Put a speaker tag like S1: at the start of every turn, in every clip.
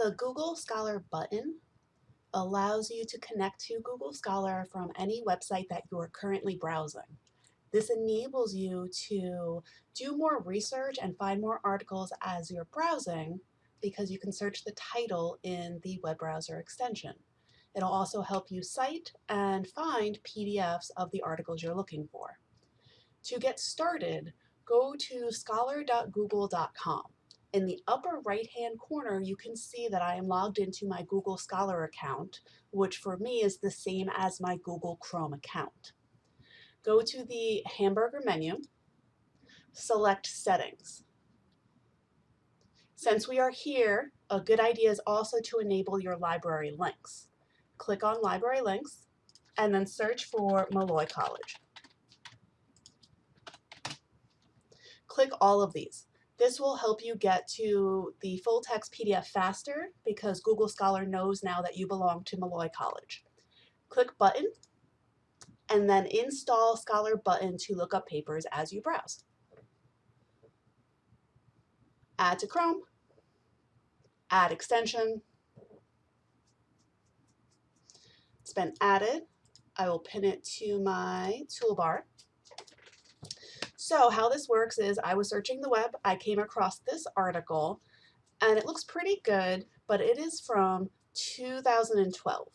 S1: The Google Scholar button allows you to connect to Google Scholar from any website that you are currently browsing. This enables you to do more research and find more articles as you're browsing because you can search the title in the web browser extension. It'll also help you cite and find PDFs of the articles you're looking for. To get started, go to scholar.google.com. In the upper right-hand corner, you can see that I am logged into my Google Scholar account, which for me is the same as my Google Chrome account. Go to the hamburger menu, select Settings. Since we are here, a good idea is also to enable your library links. Click on Library Links, and then search for Molloy College. Click all of these. This will help you get to the full text PDF faster because Google Scholar knows now that you belong to Molloy College. Click Button and then install Scholar button to look up papers as you browse. Add to Chrome, add extension. It's been added. I will pin it to my toolbar. So how this works is I was searching the web, I came across this article, and it looks pretty good, but it is from 2012.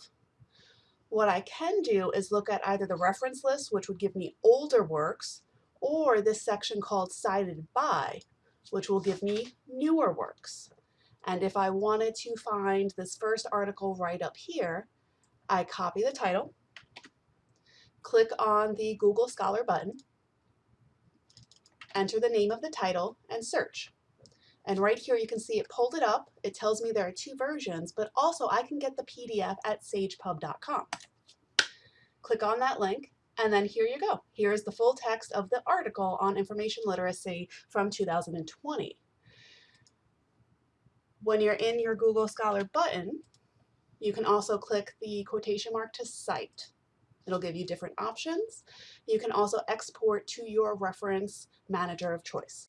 S1: What I can do is look at either the reference list, which would give me older works, or this section called Cited By, which will give me newer works. And if I wanted to find this first article right up here, I copy the title, click on the Google Scholar button, enter the name of the title, and search. And right here you can see it pulled it up. It tells me there are two versions, but also I can get the PDF at sagepub.com. Click on that link, and then here you go. Here's the full text of the article on information literacy from 2020. When you're in your Google Scholar button, you can also click the quotation mark to cite. It'll give you different options. You can also export to your reference manager of choice.